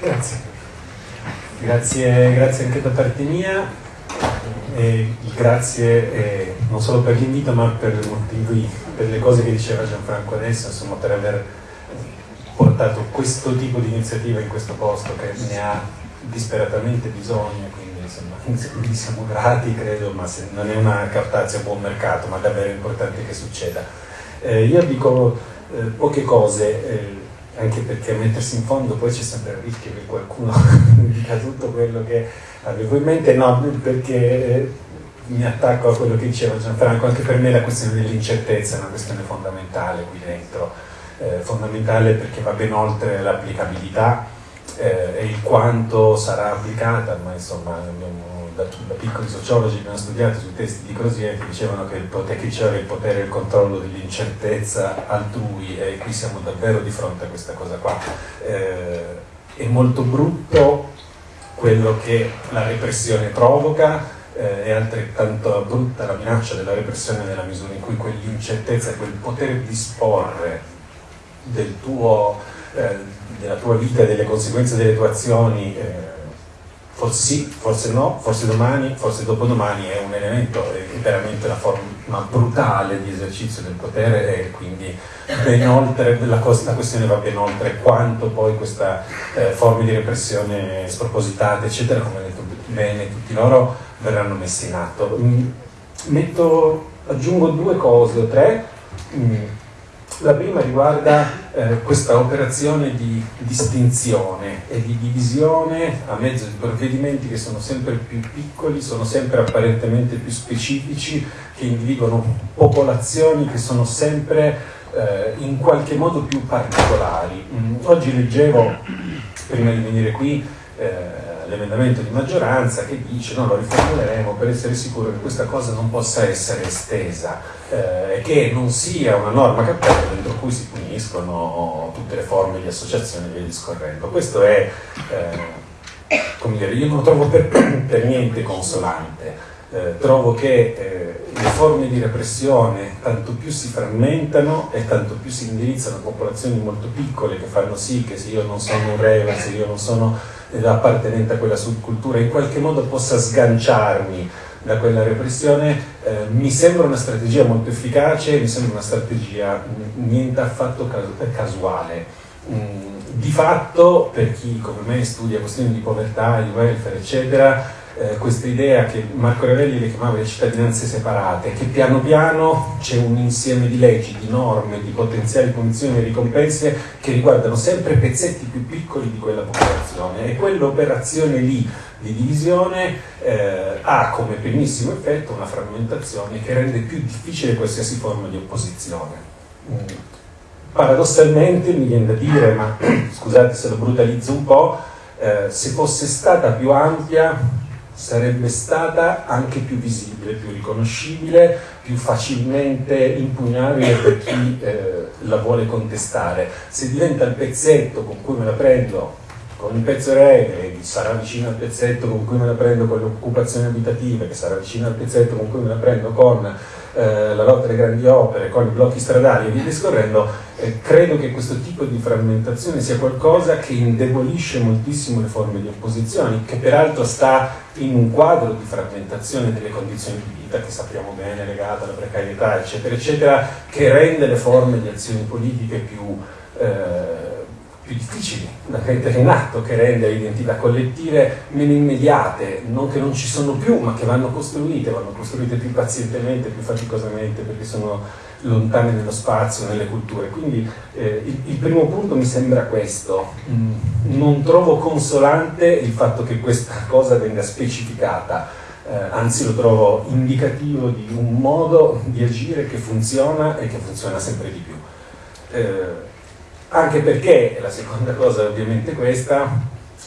Grazie. Grazie, grazie anche da parte mia. E grazie eh, non solo per l'invito ma per, per le cose che diceva Gianfranco adesso, insomma per aver portato questo tipo di iniziativa in questo posto che ne ha disperatamente bisogno, quindi insomma gli siamo grati credo, ma non è una cartazia a buon mercato, ma davvero importante che succeda. Eh, io dico eh, poche cose, eh, anche perché mettersi in fondo poi c'è sempre il rischio che qualcuno dica tutto quello che avevo in mente, no, perché eh, mi attacco a quello che diceva Gianfranco, anche per me la questione dell'incertezza è una questione fondamentale qui dentro, eh, fondamentale perché va ben oltre l'applicabilità eh, e il quanto sarà applicata, ma insomma abbiamo, da, da, piccoli sociologi abbiamo studiato sui testi di Crozier che dicevano che il potere, che che il potere e il controllo dell'incertezza altrui e qui siamo davvero di fronte a questa cosa qua. Eh, è molto brutto quello che la repressione provoca, eh, è altrettanto brutta la minaccia della repressione nella misura in cui quell'incertezza, quel poter disporre del tuo, eh, della tua vita e delle conseguenze delle tue azioni, eh, forse sì, forse no, forse domani, forse dopodomani è un elemento, è veramente una forma brutale di esercizio del potere e quindi oltre, la, la questione va ben oltre quanto poi questa eh, forma di repressione spropositata, eccetera, come ha detto bene tutti loro, verranno messi in atto. Mm, metto, aggiungo due cose o tre. La prima riguarda eh, questa operazione di distinzione e di divisione a mezzo di provvedimenti che sono sempre più piccoli, sono sempre apparentemente più specifici, che individuano popolazioni che sono sempre eh, in qualche modo più particolari. Mm, oggi leggevo, prima di venire qui, eh, l'emendamento di maggioranza che dice no, lo riformuleremo per essere sicuro che questa cosa non possa essere estesa eh, e che non sia una norma cappella dentro cui si puniscono tutte le forme di associazione e via discorrendo. Questo è, eh, come dire, io non lo trovo per, per niente consolante. Eh, trovo che eh, le forme di repressione tanto più si frammentano e tanto più si indirizzano a popolazioni molto piccole che fanno sì che se io non sono un re, se io non sono appartenente a quella subcultura in qualche modo possa sganciarmi da quella repressione, eh, mi sembra una strategia molto efficace, mi sembra una strategia niente affatto casuale. Mm, di fatto, per chi come me studia questioni di povertà, di welfare, eccetera, eh, questa idea che Marco Ravelli le chiamava le cittadinanze separate, che piano piano c'è un insieme di leggi, di norme, di potenziali punizioni e ricompense che riguardano sempre pezzetti più piccoli di quella popolazione e quell'operazione lì di divisione eh, ha come primissimo effetto una frammentazione che rende più difficile qualsiasi forma di opposizione. Mm. Paradossalmente mi viene da dire, ma scusate se lo brutalizzo un po', eh, se fosse stata più ampia sarebbe stata anche più visibile, più riconoscibile, più facilmente impugnabile per chi eh, la vuole contestare. Se diventa il pezzetto con cui me la prendo con il pezzo che sarà vicino al pezzetto con cui me la prendo con le occupazioni abitative, che sarà vicino al pezzetto con cui me la prendo con eh, la lotta alle grandi opere, con i blocchi stradali e via discorrendo, eh, credo che questo tipo di frammentazione sia qualcosa che indebolisce moltissimo le forme di opposizione, che peraltro sta in un quadro di frammentazione delle condizioni di vita che sappiamo bene legata alla precarietà, eccetera, eccetera, che rende le forme di azioni politiche più... Eh, più difficili da mettere in atto, che rende le identità collettive meno immediate, non che non ci sono più, ma che vanno costruite, vanno costruite più pazientemente, più faticosamente, perché sono lontane nello spazio, nelle culture. Quindi eh, il, il, primo punto mi sembra questo. Mm, non trovo consolante il fatto che questa cosa venga specificata, eh, anzi lo trovo indicativo di un modo di agire che funziona e che funziona sempre di più. Eh, anche perché, la seconda cosa è ovviamente questa,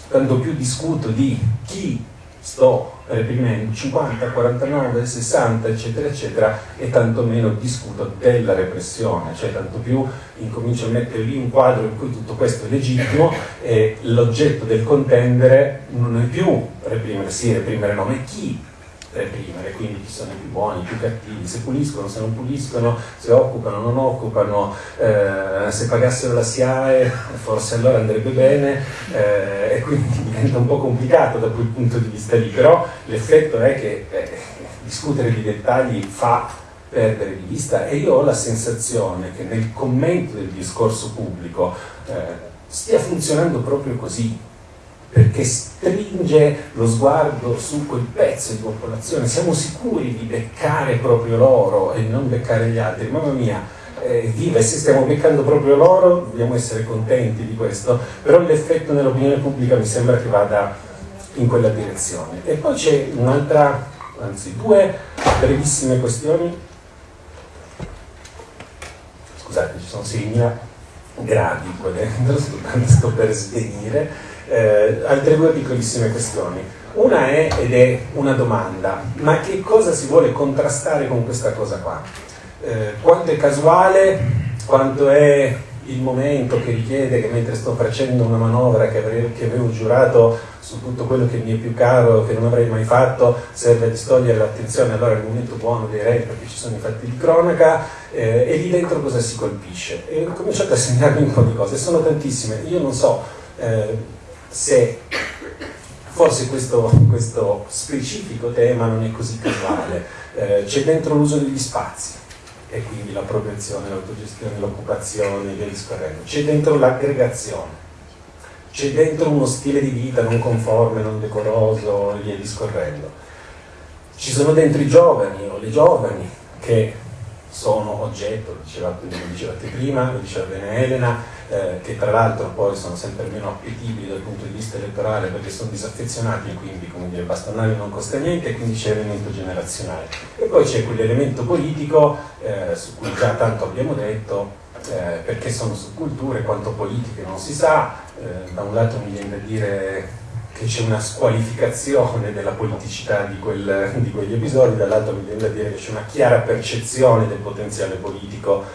tanto più discuto di chi sto reprimendo 50, 49, 60 eccetera eccetera e tanto meno discuto della repressione, cioè tanto più incomincio a mettere lì un quadro in cui tutto questo è legittimo e l'oggetto del contendere non è più reprimere sì, reprimere no, ma chi reprimere, quindi chi sono i più buoni, i più cattivi, se puliscono, se non puliscono, se occupano, non occupano, eh, se pagassero la SIAE forse allora andrebbe bene eh, e quindi diventa un po' complicato da quel punto di vista lì, però l'effetto è che eh, discutere di dettagli fa perdere di vista e io ho la sensazione che nel commento del discorso pubblico eh, stia funzionando proprio così, perché stringe lo sguardo su quel pezzo di popolazione, siamo sicuri di beccare proprio loro e non beccare gli altri, mamma mia, eh, viva, se stiamo beccando proprio loro dobbiamo essere contenti di questo, però l'effetto nell'opinione pubblica mi sembra che vada in quella direzione. E poi c'è un'altra, anzi due brevissime questioni, scusate ci sono 6.000 gradi qua dentro, sto per svenire, eh, altre due piccolissime questioni. Una è, ed è una domanda, ma che cosa si vuole contrastare con questa cosa qua? Eh, quanto è casuale, quanto è il momento che richiede che mentre sto facendo una manovra che avevo, che avevo giurato su tutto quello che mi è più caro, che non avrei mai fatto, serve a distogliere l'attenzione, allora è il momento buono direi perché ci sono i fatti di cronaca eh, e lì dentro cosa si colpisce? E ho cominciato a segnarmi un po' di cose, sono tantissime, io non so eh, se forse questo, questo, specifico tema non è così casuale, eh, c'è dentro l'uso degli spazi e quindi l'appropriazione, l'autogestione, l'occupazione, via discorrendo, c'è dentro l'aggregazione, c'è dentro uno stile di vita non conforme, non decoroso via discorrendo. Ci sono dentro i giovani o le giovani che sono oggetto, lo dicevate, lo dicevate prima, lo diceva bene Elena, eh, che tra l'altro poi sono sempre meno appetibili dal punto di vista elettorale perché sono disaffezionati e quindi come dire, bastonare non costa niente e quindi c'è l'elemento generazionale. E poi c'è quell'elemento politico eh, su cui già tanto abbiamo detto, eh, perché sono subculture, quanto politiche non si sa, eh, da un lato mi viene da dire che c'è una squalificazione della politicità di, quel, di quegli episodi, dall'altro mi viene da dire che c'è una chiara percezione del potenziale politico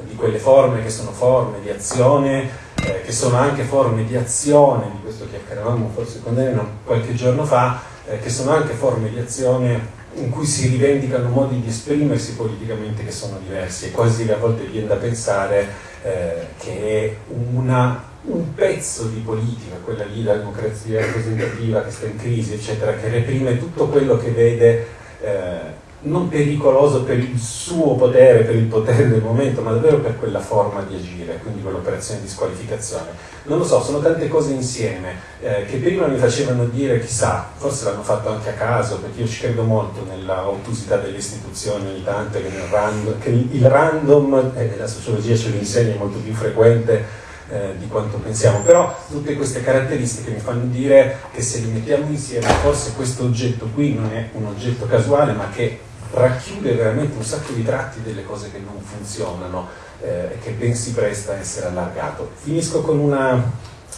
di quelle forme che sono forme di azione, eh, che sono anche forme di azione, di questo chiacchieravamo forse con Elena qualche giorno fa, eh, che sono anche forme di azione in cui si rivendicano modi di esprimersi politicamente che sono diversi. E quasi a volte viene da pensare eh, che una un pezzo di politica, quella lì, la democrazia rappresentativa che sta in crisi, eccetera, che reprime tutto quello che vede eh, non pericoloso per il suo potere, per il potere del momento, ma davvero per quella forma di agire, quindi quell'operazione di squalificazione. Non lo so, sono tante cose insieme eh, che prima mi facevano dire, chissà, forse l'hanno fatto anche a caso, perché io ci credo molto nella ottusità delle istituzioni ogni tanto, che, random, che il random, eh, la sociologia ce lo insegna, è molto più frequente eh, di quanto pensiamo, però tutte queste caratteristiche mi fanno dire che se li mettiamo insieme forse questo oggetto qui non è un oggetto casuale ma che racchiude veramente un sacco di tratti delle cose che non funzionano eh, e che ben si presta a essere allargato. Finisco con una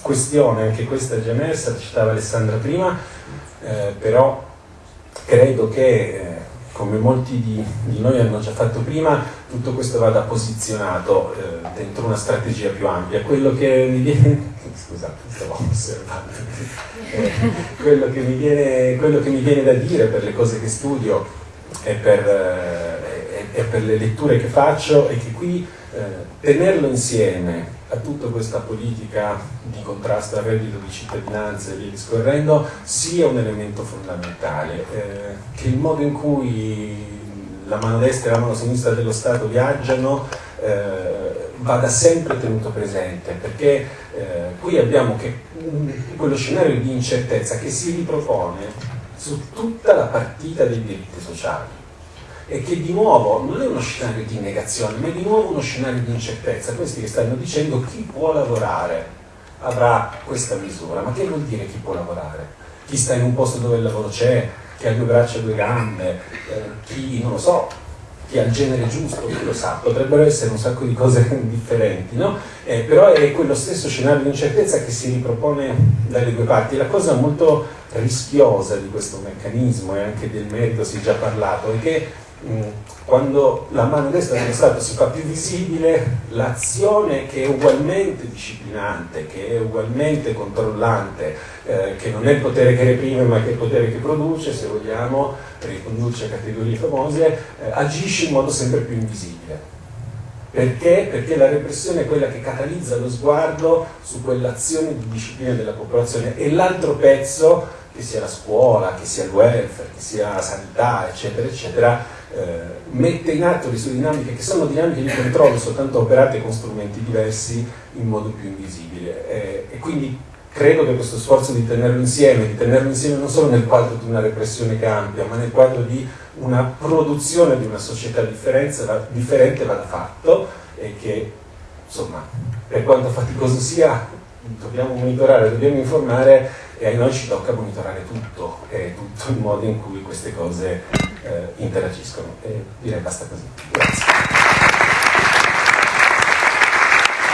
questione, anche questa è già emersa, citava Alessandra prima, eh, però credo che eh, come molti di, di, noi hanno già fatto prima, tutto questo vada posizionato eh, dentro una strategia più ampia. Quello che mi viene, scusate, stavo osservando, eh, quello, che viene, quello, che mi viene, da dire per le cose che studio e per, eh, e per le letture che faccio è che qui eh, tenerlo insieme a tutta questa politica di contrasto al reddito di cittadinanza e via discorrendo sia un elemento fondamentale, eh, che il modo in cui la mano destra e la mano sinistra dello Stato viaggiano eh, vada sempre tenuto presente, perché eh, qui abbiamo che, quello scenario di incertezza che si ripropone su tutta la partita dei diritti sociali e che di nuovo non è uno scenario di negazione, ma è di nuovo uno scenario di incertezza. Questi che stanno dicendo chi può lavorare avrà questa misura. Ma che vuol dire chi può lavorare? Chi sta in un posto dove il lavoro c'è, chi ha due braccia e due gambe, eh, chi non lo so, chi ha il genere giusto, chi lo sa, potrebbero essere un sacco di cose differenti, no? Eh, però è quello stesso scenario di incertezza che si ripropone dalle due parti. La cosa molto rischiosa di questo meccanismo e anche del merito si è già parlato è che quando la mano destra dello Stato si fa più visibile, l'azione che è ugualmente disciplinante, che è ugualmente controllante, eh, che non è il potere che reprime ma che è il potere che produce, se vogliamo, riconduce a categorie famose, eh, agisce in modo sempre più invisibile. Perché? Perché la repressione è quella che catalizza lo sguardo su quell'azione di disciplina della popolazione e l'altro pezzo, che sia la scuola, che sia il welfare, che sia la sanità, eccetera, eccetera, eh, mette in atto le sue dinamiche che sono dinamiche di controllo soltanto operate con strumenti diversi in modo più invisibile. Eh, e quindi credo che questo sforzo di tenerlo insieme, di tenerlo insieme non solo nel quadro di una repressione che ampia, ma nel quadro di una produzione di una società differente vada fatto e che insomma per quanto faticoso sia dobbiamo monitorare, dobbiamo informare e a noi ci tocca monitorare tutto e tutto il modo in cui queste cose eh, interagiscono. E direi basta così. Grazie.